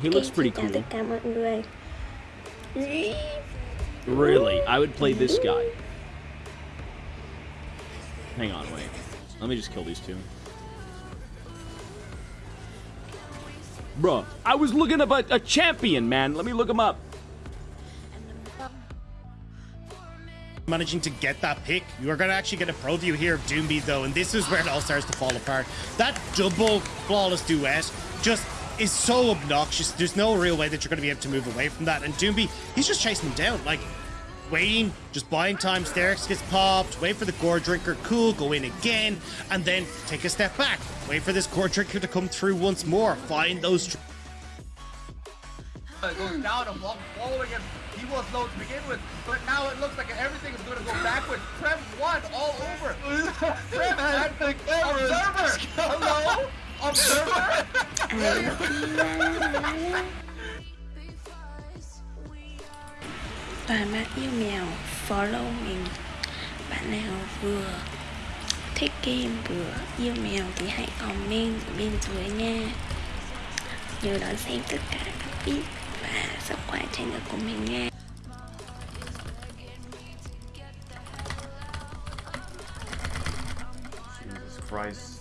He looks pretty cool. Really? I would play this guy. Hang on, wait. Let me just kill these two. Bruh, I was looking up a, a champion, man. Let me look him up. managing to get that pick. You are going to actually get a pro view here of Doomby, though, and this is where it all starts to fall apart. That double flawless duet just is so obnoxious. There's no real way that you're going to be able to move away from that. And Doomby, he's just chasing him down. Like, waiting, just buying time. Sterak's gets popped, wait for the Gore Drinker, cool, go in again, and then take a step back. Wait for this Gore Drinker to come through once more. Find those. Goes down and following him. He was low to begin with, but now it looks like everything is going to go backwards. Prem won all over. Prem and Observer. Hello? Observer? Toàn bạn yêu mèo, follow mình. Bạn nào vừa thích game vừa yêu mèo thì hãy comment bên dưới nha. Nhớ đón xem tất cả các clip và subscribe channel của mình nha. Jesus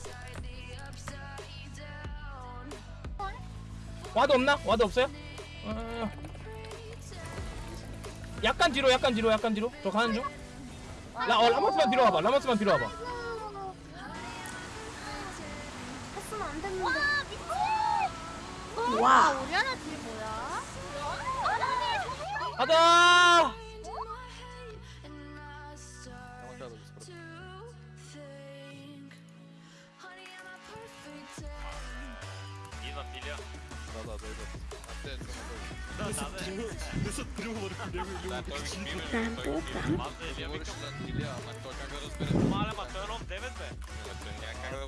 와도 없나? 와도 없어요? 어... 약간 뒤로 약간 뒤로 약간 뒤로 저 가는 중 라, 어, 라모스만 뒤로 와봐 라모스만 뒤로 와봐 했으면 안 됐는데. 와. 우리 하나 딜 뭐야? 가자 да, да, дойдет. Да, да, Несет треугольник, Малема, той е 9 бе. Как да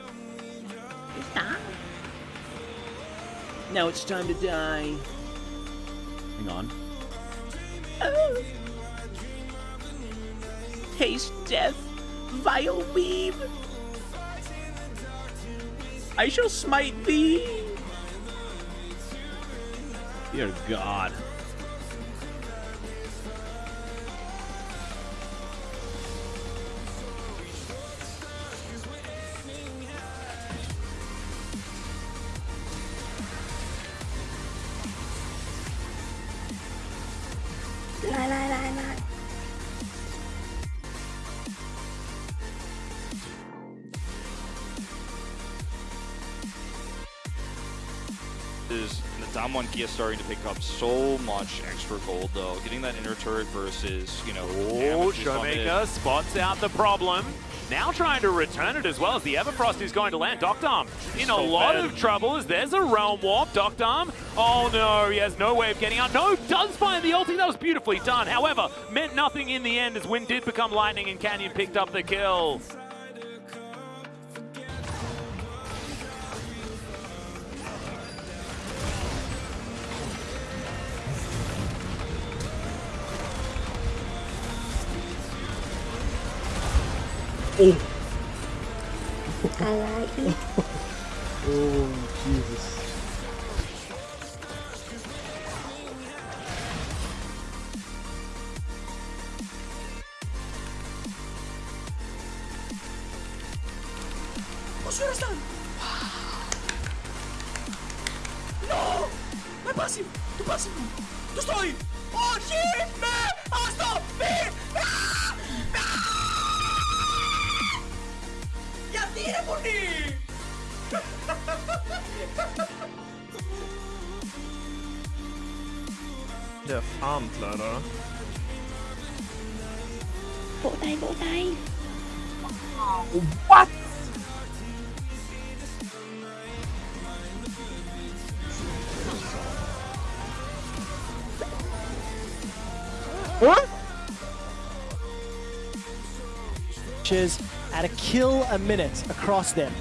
ultimate. Đó Now it's time to die. Hang on. Oh. Taste death, vile weeb. I shall smite thee. Dear God. Damwon Kia starting to pick up so much extra gold though. Getting that inner turret versus, you know, Oh, damage is on it. Showmaker spots out the problem. Now trying to return it as well as the Everfrost is going to land. Doctarm in a lot bad. of trouble as there's a Realm Warp. Doctarm, oh no, he has no way of getting out. No, does find the ulti. That was beautifully done. However, meant nothing in the end as Wind did become lightning and Canyon picked up the kill. Oh. I like it. oh, Jesus. Wow. No! Me passive! Tu passive! Tu stoji! Oživme! A stop! Mir! Ah! Det antler da. vỗ tay vỗ tay What? What? is at a kill a minute across them.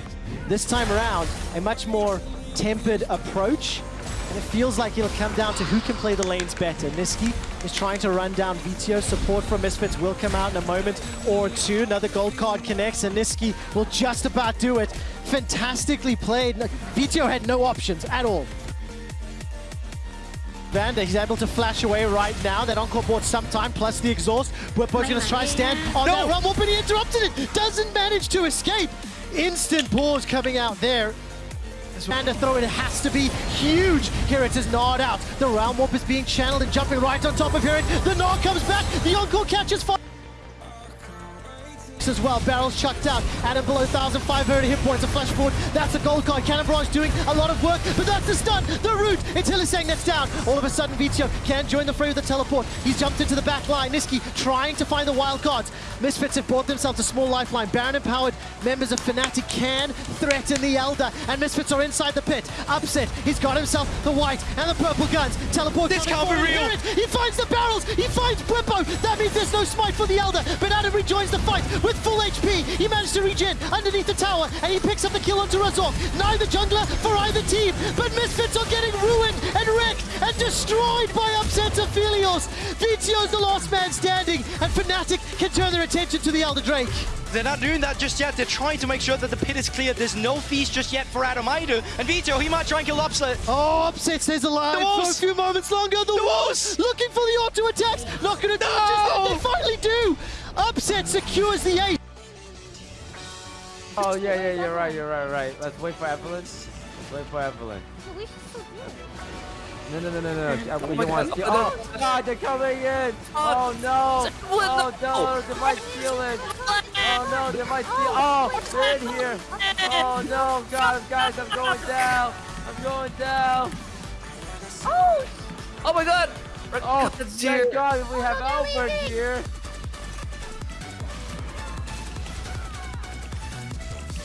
This time around, a much more tempered approach, and it feels like it'll come down to who can play the lanes better. Nisqy is trying to run down Vetheo. Support from Misfits will come out in a moment or two. Another gold card connects, and Nisqy will just about do it. Fantastically played. Vetheo had no options at all. Vander, he's able to flash away right now. That encore board sometime, plus the exhaust. Going to try stand on that run. Whoop, and he interrupted it. Doesn't manage to escape. Instant pause coming out there. Vander throw it has to be huge. Here it is gnawed out. The Realm Warp is being channeled and jumping right on top of Hirit. The gnaw comes back. The encore catches fire as well. Barrels chucked out. Adam below 1,500 hit points. A flash forward. That's a gold card. Cannon doing a lot of work, but that's the stun. The root. It's Hylissang that's down. All of a sudden, Vetheo can join the fray with the teleport. He's jumped into the back line. Nisqy trying to find the wild cards. Misfits have brought themselves a small lifeline. Baron empowered members of Fnatic can threaten the Elder, and Misfits are inside the pit. Upset. He's got himself the white and the purple guns. Teleport. This can't be real. He finds the barrels. He finds Bwipo. That means there's no smite for the Elder, but Adam rejoins the fight with full HP. He managed to regen underneath the tower, and he picks up the kill onto Razork. Neither jungler for either team, but Misfits are getting ruined and wrecked and destroyed by Upset Aphelios. Vetheo's the last man standing, and Fnatic can turn their attention to the Elder Drake. They're not doing that just yet. They're trying to make sure that the pit is clear. There's no feast just yet for Adam either. And Vetheo, he might try and kill Upset. Oh, Upset stays alive The for a few moments longer. The, The Wolves Wolves! looking for the auto attacks. Not going to do it. They finally do. Upset secures the ace. Oh yeah, yeah, you're right, you're right, right. Let's wait for Evelyn. Let's wait for Evelyn. So we should still do No, no, no, no, no. Oh you want God, to oh, Oh God, they're coming in. Oh, oh no. Oh no, they might steal it. Oh no, they might steal. Oh, oh they're in here. Oh no, God, guys, I'm going down. I'm going down. Oh! Oh my god! Oh, thank God we have Albert here.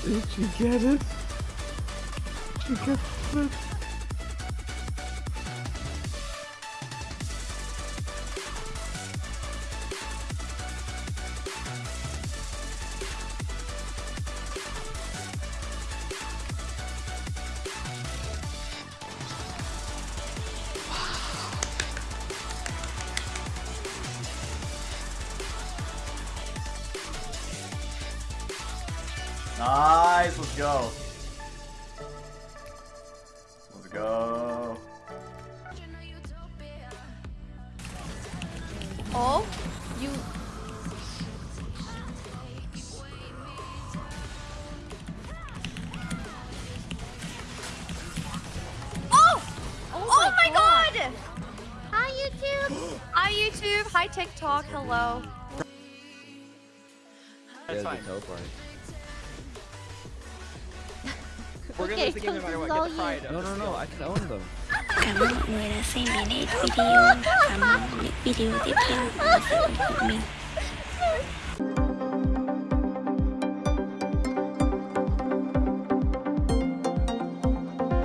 Did you get it? Did you get it? Nice, let's go. Let's go. Oh, you. Oh! Oh, oh my god! Hi, YouTube! Hi, YouTube! Hi, TikTok! Hello. That's fine. We're gonna Okay, lose the game no matter what. Get the pride. No, no, no, I can own them. cảm ơn mọi người đã xem đến hết video và mong những video tiếp theo của mình